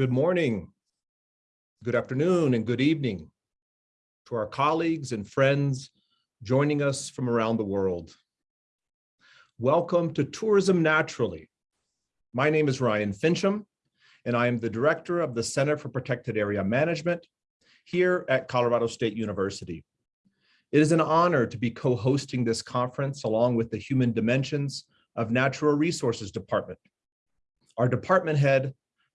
Good morning, good afternoon, and good evening to our colleagues and friends joining us from around the world. Welcome to Tourism Naturally. My name is Ryan Finchum, and I am the director of the Center for Protected Area Management here at Colorado State University. It is an honor to be co-hosting this conference along with the Human Dimensions of Natural Resources Department. Our department head,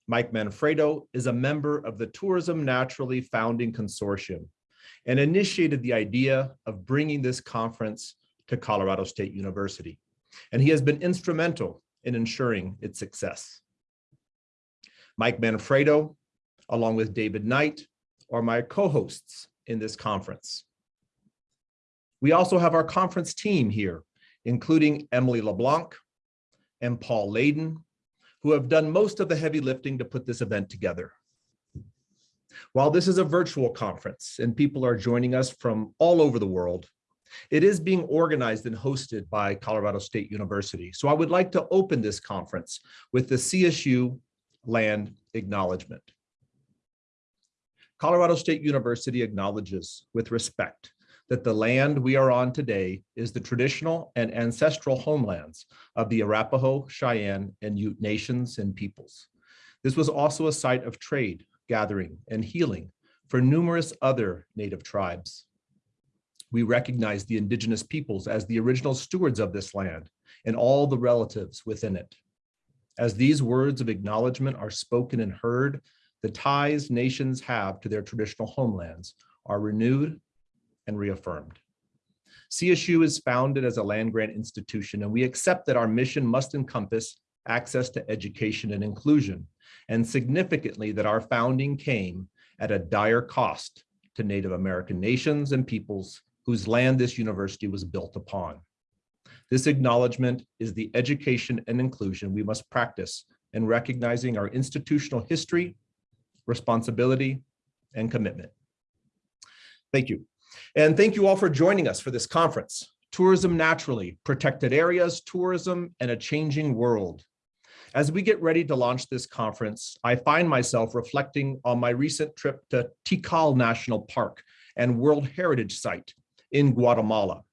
Mike Manfredo, is a member of the Tourism Naturally Founding Consortium and initiated the idea of bringing this conference to Colorado State University. And he has been instrumental in ensuring its success. Mike Manfredo, along with David Knight, are my co-hosts in this conference. We also have our conference team here, including Emily LeBlanc and Paul Layden, who have done most of the heavy lifting to put this event together. While this is a virtual conference and people are joining us from all over the world, it is being organized and hosted by Colorado State University. So I would like to open this conference with the CSU land acknowledgement. Colorado State University acknowledges with respect that the land we are on today is the traditional and ancestral homelands of the Arapaho, Cheyenne, and Ute nations and peoples. This was also a site of trade, gathering, and healing for numerous other native tribes. We recognize the indigenous peoples as the original stewards of this land and all the relatives within it. As these words of acknowledgement are spoken and heard, the ties nations have to their traditional homelands are renewed and reaffirmed. CSU is founded as a land-grant institution, and we accept that our mission must encompass access to education and inclusion, and significantly that our founding came at a dire cost to Native American nations and peoples whose land this university was built upon. This acknowledgement is the education and inclusion we must practice in recognizing our institutional history, responsibility, and commitment. Thank you. And thank you all for joining us for this conference, Tourism Naturally, Protected Areas, Tourism, and a Changing World. As we get ready to launch this conference, I find myself reflecting on my recent trip to Tikal National Park and World Heritage Site in Guatemala.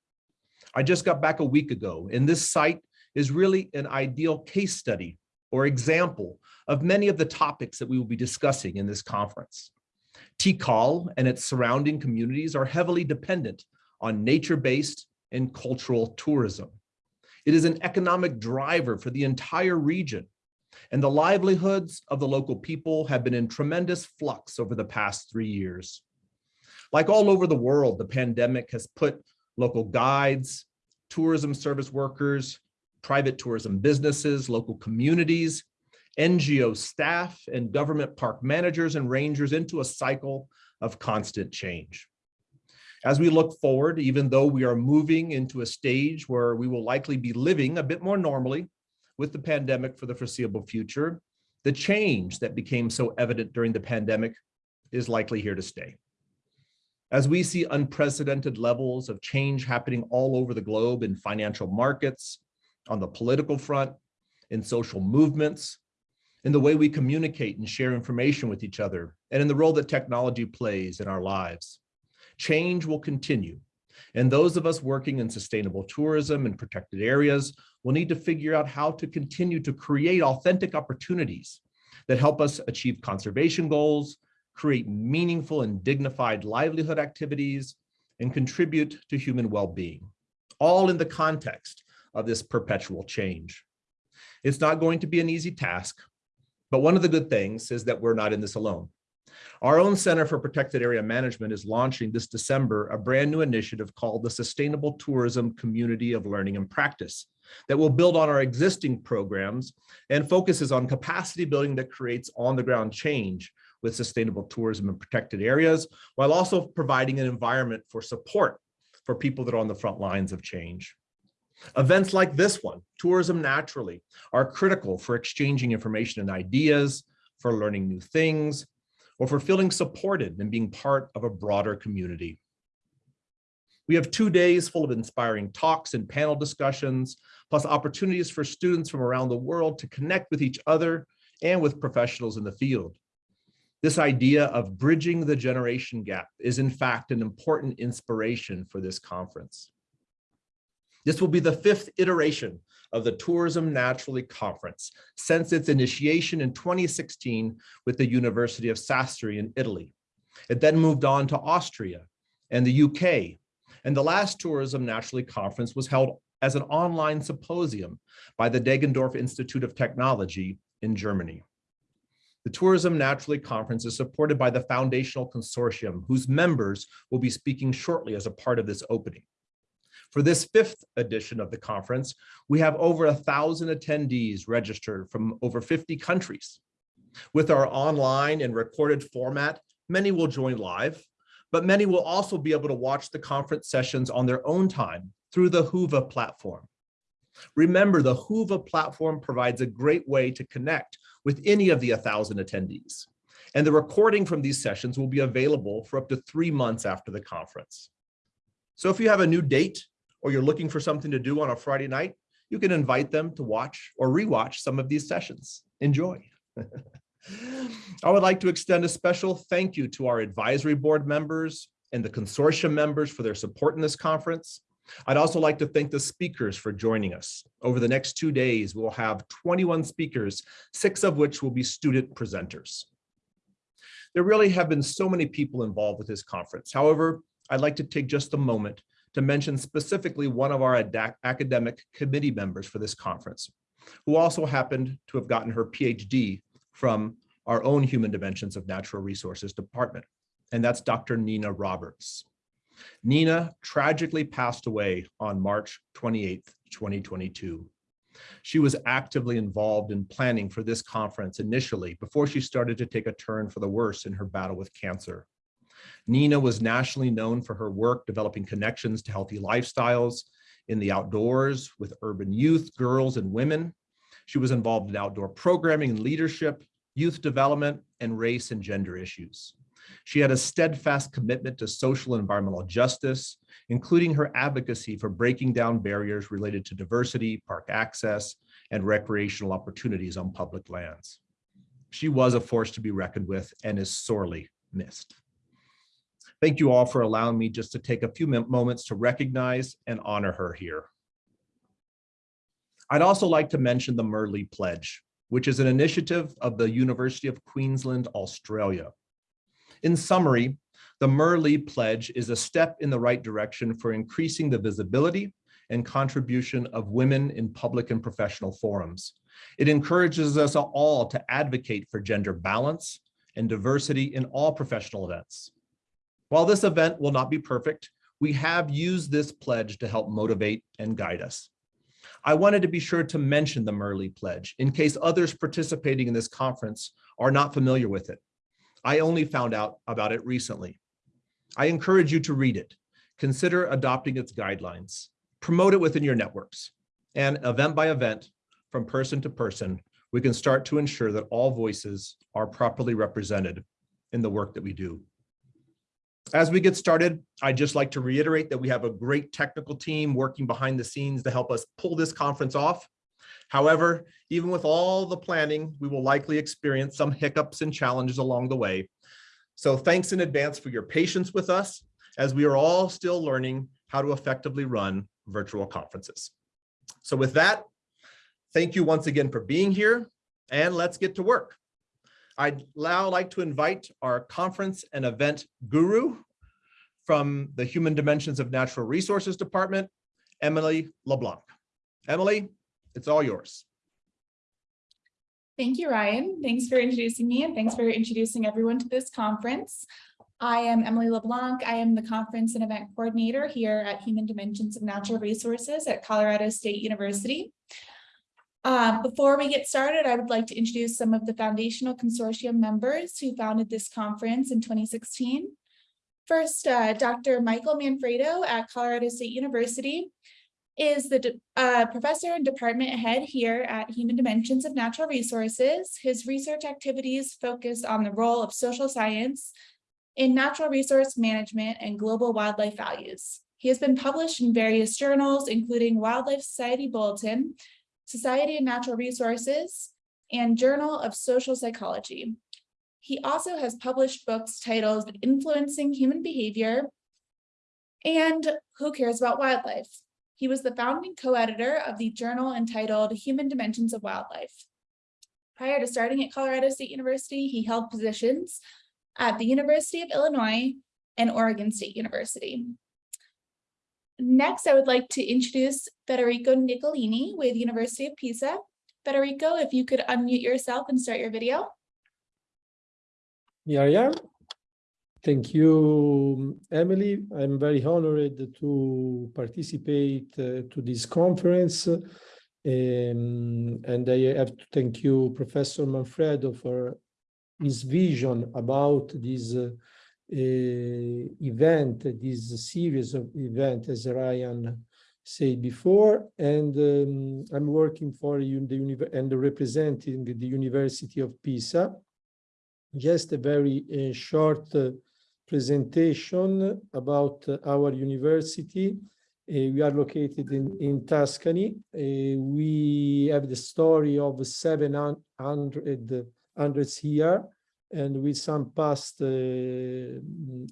I just got back a week ago, and this site is really an ideal case study or example of many of the topics that we will be discussing in this conference. Tikal and its surrounding communities are heavily dependent on nature-based and cultural tourism. It is an economic driver for the entire region, and the livelihoods of the local people have been in tremendous flux over the past three years. Like all over the world, the pandemic has put local guides, tourism service workers, private tourism businesses, local communities, NGO staff and government park managers and rangers into a cycle of constant change. As we look forward, even though we are moving into a stage where we will likely be living a bit more normally with the pandemic for the foreseeable future, the change that became so evident during the pandemic is likely here to stay. As we see unprecedented levels of change happening all over the globe in financial markets, on the political front, in social movements, in the way we communicate and share information with each other, and in the role that technology plays in our lives. Change will continue, and those of us working in sustainable tourism and protected areas will need to figure out how to continue to create authentic opportunities that help us achieve conservation goals, create meaningful and dignified livelihood activities, and contribute to human well-being, all in the context of this perpetual change. It's not going to be an easy task, but one of the good things is that we're not in this alone. Our own Center for Protected Area Management is launching this December a brand new initiative called the Sustainable Tourism Community of Learning and Practice that will build on our existing programs and focuses on capacity building that creates on-the-ground change with sustainable tourism in protected areas, while also providing an environment for support for people that are on the front lines of change. Events like this one, Tourism Naturally, are critical for exchanging information and ideas, for learning new things, or for feeling supported and being part of a broader community. We have two days full of inspiring talks and panel discussions, plus opportunities for students from around the world to connect with each other and with professionals in the field. This idea of bridging the generation gap is in fact an important inspiration for this conference. This will be the fifth iteration of the Tourism Naturally Conference since its initiation in 2016 with the University of Sassari in Italy. It then moved on to Austria and the UK. And the last Tourism Naturally Conference was held as an online symposium by the Deggendorf Institute of Technology in Germany. The Tourism Naturally Conference is supported by the Foundational Consortium, whose members will be speaking shortly as a part of this opening. For this fifth edition of the conference, we have over a thousand attendees registered from over 50 countries. With our online and recorded format, many will join live, but many will also be able to watch the conference sessions on their own time through the Whova platform. Remember, the Whova platform provides a great way to connect with any of the 1,000 attendees. And the recording from these sessions will be available for up to three months after the conference. So if you have a new date or you're looking for something to do on a Friday night, you can invite them to watch or rewatch some of these sessions. Enjoy. I would like to extend a special thank you to our advisory board members and the consortium members for their support in this conference. I'd also like to thank the speakers for joining us. Over the next two days, we'll have 21 speakers, six of which will be student presenters. There really have been so many people involved with this conference. However, I'd like to take just a moment to mention specifically one of our academic committee members for this conference, who also happened to have gotten her PhD from our own Human Dimensions of Natural Resources Department, and that's Dr. Nina Roberts. Nina tragically passed away on March 28, 2022. She was actively involved in planning for this conference initially before she started to take a turn for the worse in her battle with cancer. Nina was nationally known for her work developing connections to healthy lifestyles in the outdoors with urban youth, girls, and women. She was involved in outdoor programming and leadership, youth development, and race and gender issues. She had a steadfast commitment to social and environmental justice, including her advocacy for breaking down barriers related to diversity, park access, and recreational opportunities on public lands. She was a force to be reckoned with and is sorely missed. Thank you all for allowing me just to take a few moments to recognize and honor her here. I'd also like to mention the Merli Pledge, which is an initiative of the University of Queensland, Australia. In summary, the Merli Pledge is a step in the right direction for increasing the visibility and contribution of women in public and professional forums. It encourages us all to advocate for gender balance and diversity in all professional events. While this event will not be perfect, we have used this pledge to help motivate and guide us. I wanted to be sure to mention the Merli Pledge in case others participating in this conference are not familiar with it. I only found out about it recently. I encourage you to read it. Consider adopting its guidelines. Promote it within your networks. And event by event, from person to person, we can start to ensure that all voices are properly represented in the work that we do. As we get started, I'd just like to reiterate that we have a great technical team working behind the scenes to help us pull this conference off. However, even with all the planning, we will likely experience some hiccups and challenges along the way. So thanks in advance for your patience with us as we are all still learning how to effectively run virtual conferences. So with that, thank you once again for being here and let's get to work. I'd now like to invite our conference and event guru from the Human Dimensions of Natural Resources Department, Emily LeBlanc. Emily, it's all yours. Thank you, Ryan. Thanks for introducing me and thanks for introducing everyone to this conference. I am Emily LeBlanc. I am the conference and event coordinator here at Human Dimensions of Natural Resources at Colorado State University. Um, before we get started, I would like to introduce some of the foundational consortium members who founded this conference in 2016. First, uh, Dr. Michael Manfredo at Colorado State University is the uh, professor and department head here at Human Dimensions of Natural Resources. His research activities focus on the role of social science in natural resource management and global wildlife values. He has been published in various journals, including Wildlife Society Bulletin, Society of Natural Resources, and Journal of Social Psychology. He also has published books titled Influencing Human Behavior and Who Cares About Wildlife? He was the founding co-editor of the journal entitled Human Dimensions of Wildlife. Prior to starting at Colorado State University, he held positions at the University of Illinois and Oregon State University. Next, I would like to introduce Federico Niccolini with University of Pisa. Federico, if you could unmute yourself and start your video. I am. Thank you, Emily. I'm very honored to participate uh, to this conference. Um, and I have to thank you, Professor Manfredo, for his vision about this uh, event, this series of events, as Ryan said before. And um, I'm working for the and representing the University of Pisa. Just a very uh, short uh, presentation about uh, our university. We are located in, in Tuscany. We have the story of 700 hundreds here and with some past uh,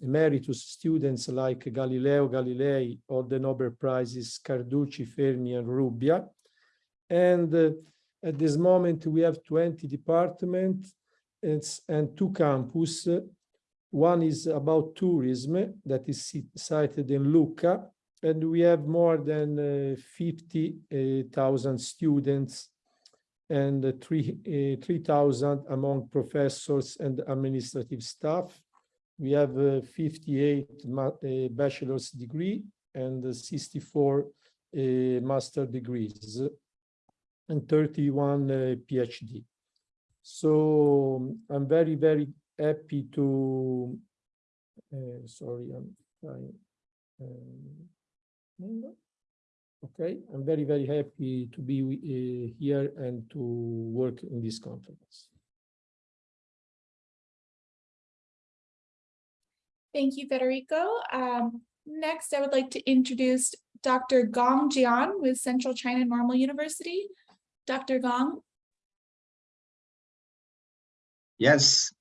emeritus students like Galileo Galilei or the Nobel Prizes Carducci, Fermi, and Rubbia. And uh, at this moment, we have 20 departments and two campus. One is about tourism that is sited in Lucca, and we have more than uh, 50,000 students and uh, 3,000 among professors and administrative staff. We have uh, 58 uh, bachelor's degree and 64 uh, master degrees and 31 uh, PhD. So I'm very, very happy to, uh, sorry, I'm trying. Um, Okay, I'm very, very happy to be uh, here and to work in this conference. Thank you, Federico. Um, next, I would like to introduce Dr. Gong Jian with Central China Normal University. Dr. Gong. Yes,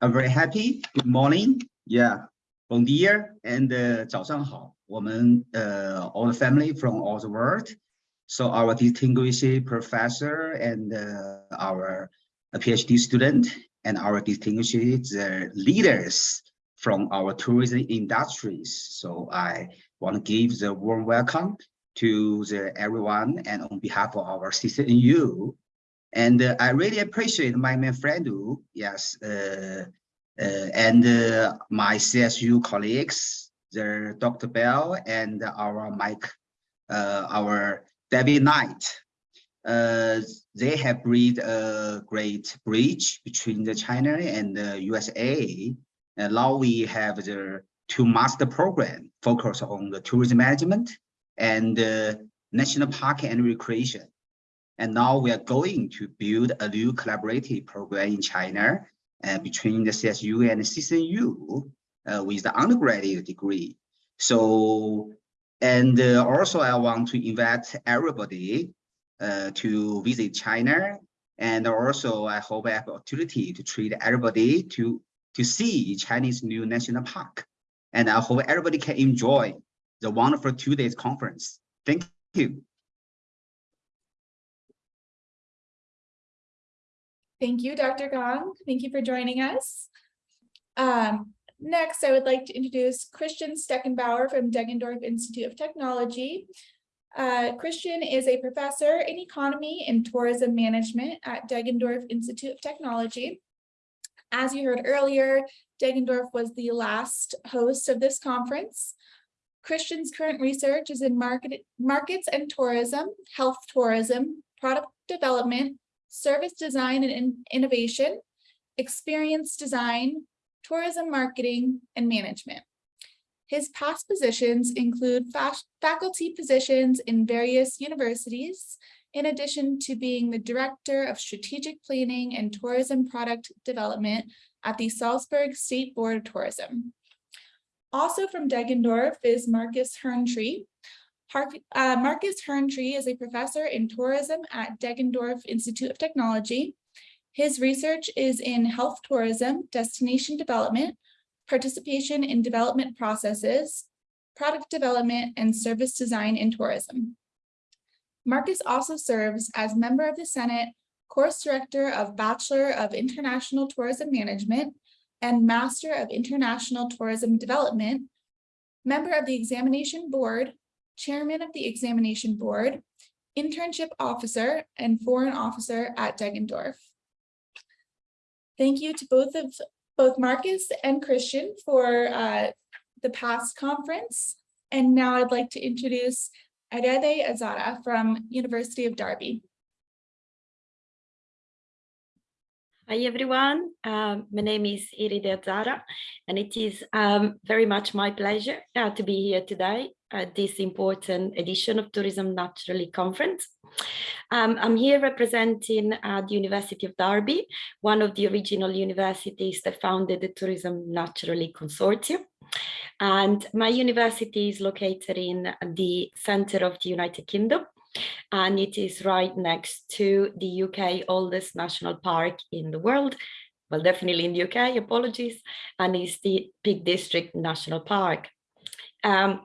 I'm very happy. Good morning. Yeah, bon dia and uh, 早上好。 我们 uh, all the family from all the world. So our distinguished professor and uh, our PhD student and our distinguished uh, leaders from our tourism industries. So I want to give the warm welcome to the everyone and on behalf of our CCNU. And uh, I really appreciate my, my friend, yes, uh, uh, and uh, my CSU colleagues, the Dr. Bell and our Mike, uh, our Debbie Knight. Uh, they have built a great bridge between the China and the USA. And now we have the two master program focused on the tourism management and uh, national park and recreation. And now we are going to build a new collaborative program in China uh, between the CSU and the CCNU uh, with the undergraduate degree. So, and uh, also I want to invite everybody uh, to visit China. And also I hope I have opportunity to treat everybody to, to see Chinese New National Park. And I hope everybody can enjoy the wonderful two days conference. Thank you. Thank you, Dr. Gong. Thank you for joining us. Um, Next, I would like to introduce Christian Steckenbauer from Deggendorf Institute of Technology. Uh, Christian is a professor in economy and tourism management at Deggendorf Institute of Technology. As you heard earlier, Deggendorf was the last host of this conference. Christian's current research is in market, markets and tourism, health tourism, product development, service design and in innovation, experience design, tourism marketing, and management. His past positions include faculty positions in various universities, in addition to being the Director of Strategic Planning and Tourism Product Development at the Salzburg State Board of Tourism. Also from Deggendorf is Marcus Herntrei. Uh, Marcus Herntrei is a professor in tourism at Deggendorf Institute of Technology His research is in health tourism, destination development, participation in development processes, product development, and service design in tourism. Marcus also serves as member of the Senate, course director of Bachelor of International Tourism Management and Master of International Tourism Development, member of the Examination Board, chairman of the Examination Board, internship officer, and foreign officer at Deggendorf. Thank you to both of both Marcus and Christian for uh, the past conference. And now I'd like to introduce Iride Azara from University of Derby. Hi everyone, um, my name is Iride Azara and it is um, very much my pleasure uh, to be here today at this important edition of Tourism Naturally Conference. Um, I'm here representing uh, the University of Derby, one of the original universities that founded the Tourism Naturally Consortium. And my university is located in the center of the United Kingdom and it is right next to the UK oldest national park in the world. Well, definitely in the UK, apologies, and it's the Peak District National Park. Um,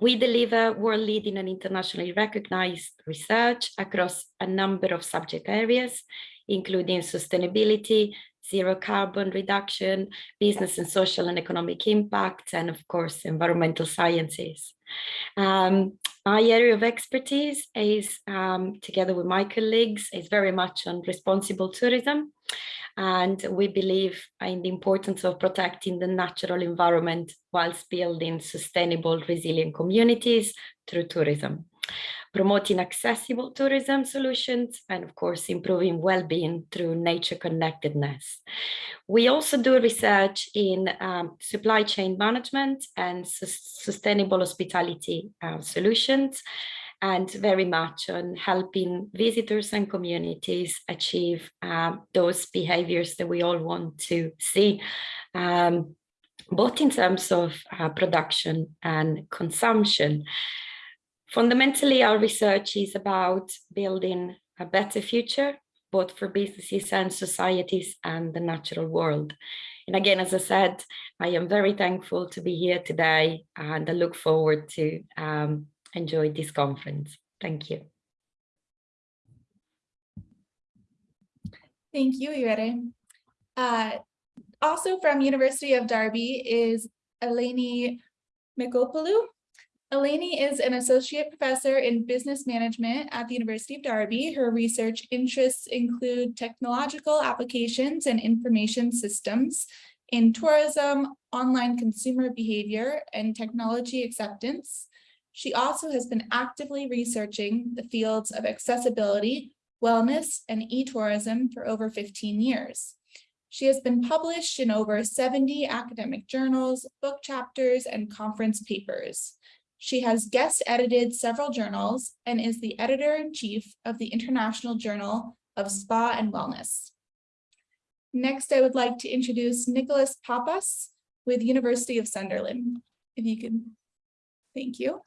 we deliver world-leading and internationally recognized research across a number of subject areas, including sustainability, zero carbon reduction, business and social and economic impact, and of course, environmental sciences. Um, my area of expertise is, um, together with my colleagues, is very much on responsible tourism. And we believe in the importance of protecting the natural environment whilst building sustainable, resilient communities through tourism promoting accessible tourism solutions, and of course, improving well-being through nature connectedness. We also do research in um, supply chain management and su sustainable hospitality uh, solutions, and very much on helping visitors and communities achieve um, those behaviors that we all want to see. Um, both in terms of uh, production and consumption. Fundamentally, our research is about building a better future, both for businesses and societies and the natural world. And again, as I said, I am very thankful to be here today and I look forward to um, enjoy this conference. Thank you. Thank you, Irene. Uh, also from University of Derby is Eleni Michopoulou. Eleni is an associate professor in business management at the University of Derby. Her research interests include technological applications and information systems in tourism, online consumer behavior, and technology acceptance. She also has been actively researching the fields of accessibility, wellness, and e-tourism for over 15 years. She has been published in over 70 academic journals, book chapters, and conference papers. She has guest edited several journals and is the editor-in-chief of the International Journal of Spa and Wellness. Next, I would like to introduce Nicholas Pappas with University of Sunderland. If you could, thank you.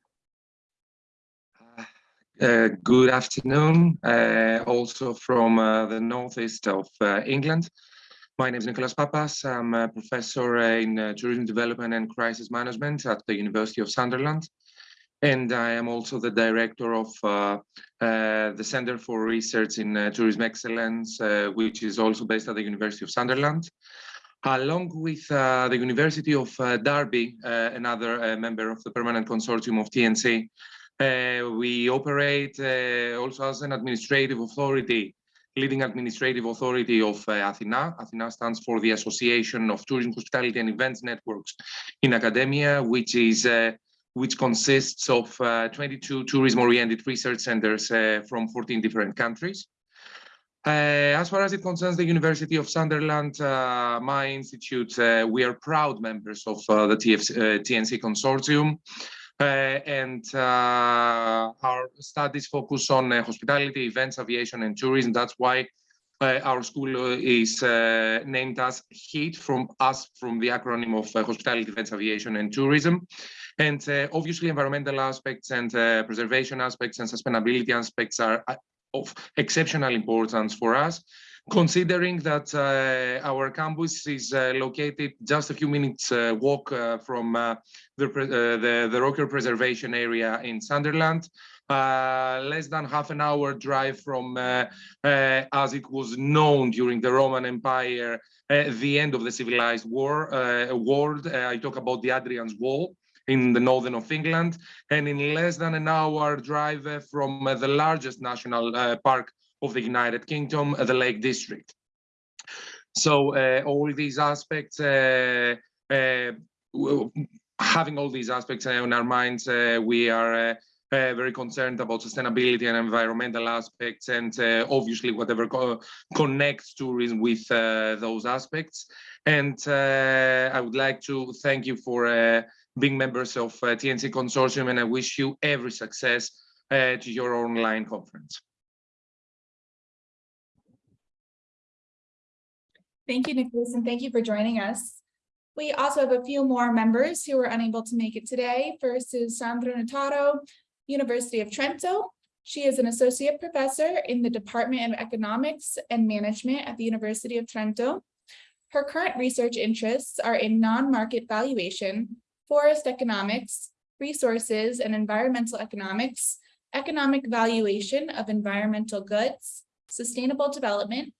Uh, good afternoon, uh, also from uh, the northeast of uh, England. My name is Nicholas Pappas. I'm a professor in uh, tourism development and crisis management at the University of Sunderland and I am also the director of uh, uh, the Center for Research in uh, Tourism Excellence, uh, which is also based at the University of Sunderland. Along with uh, the University of Derby, another member of the permanent consortium of TNC, we operate also as an administrative authority, leading administrative authority of Athena. Athena stands for the Association of Tourism, Hospitality and Events Networks in Academia, which is which consists of uh, 22 tourism-oriented research centers uh, from 14 different countries. Uh, as far as it concerns the University of Sunderland, uh, my institute, uh, we are proud members of uh, the TFC, TNC consortium. And our studies focus on hospitality, events, aviation, and tourism. That's why our school is named as HEAT from us, from the acronym of Hospitality, Events, Aviation, and Tourism. And uh, obviously environmental aspects and uh, preservation aspects and sustainability aspects are uh, of exceptional importance for us. Considering that uh, our campus is uh, located just a few minutes uh, walk uh, from uh, the, uh, the the Roker Preservation Area in Sunderland, less than half an hour drive from, as it was known during the Roman Empire, the end of the civilized war world. I talk about the Adrian's Wall in the northern of England, and in less than an hour drive from the largest national park of the United Kingdom, uh, the Lake District. So uh, all these aspects, uh, having all these aspects on our minds, we are uh, very concerned about sustainability and environmental aspects, and uh, obviously whatever co- connects tourism with uh, those aspects. And I would like to thank you for being members of TNC Consortium, and I wish you every success to your online conference. Thank you, Nicholas, and thank you for joining us. We also have a few more members who were unable to make it today. First is Sandra Notaro, University of Trento. She is an associate professor in the Department of Economics and Management at the University of Trento. Her current research interests are in non-market valuation, forest economics, resources and environmental economics, economic valuation of environmental goods, sustainable development,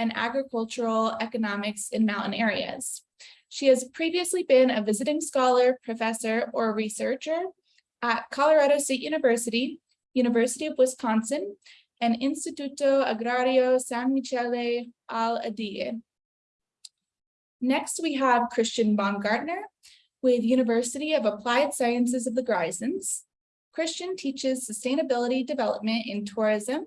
and agricultural economics in mountain areas. She has previously been a visiting scholar, professor, or researcher at Colorado State University, University of Wisconsin, and Instituto Agrario San Michele al Adige. Next, we have Christian Baumgartner with University of Applied Sciences of the Grisons. Christian teaches sustainability development in tourism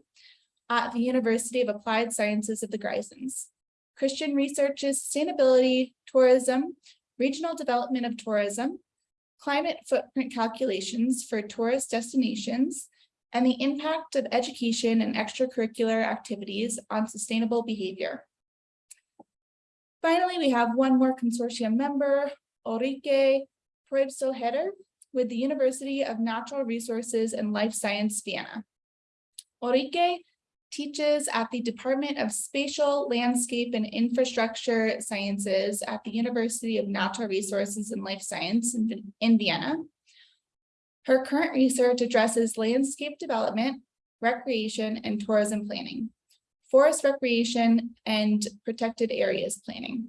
at the University of Applied Sciences of the Grisons. Christian researches sustainability, tourism, regional development of tourism, climate footprint calculations for tourist destinations, and the impact of education and extracurricular activities on sustainable behavior. Finally, we have one more consortium member, Ulrike Pröbstl-Haider with the University of Natural Resources and Life Science Vienna. Ulrike teaches at the Department of Spatial, Landscape, and Infrastructure Sciences at the University of Natural Resources and Life Science in in Vienna. Her current research addresses landscape development, recreation, and tourism planning, forest recreation, and protected areas planning.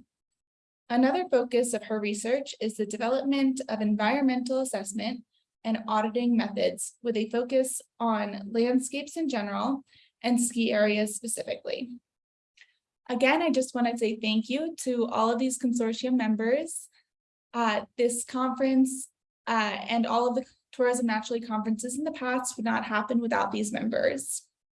Another focus of her research is the development of environmental assessment and auditing methods with a focus on landscapes in general and ski areas specifically. Again, I just want to say thank you to all of these consortium members. Uh, this conference uh, and all of the tourism naturally conferences in the past would not happen without these members.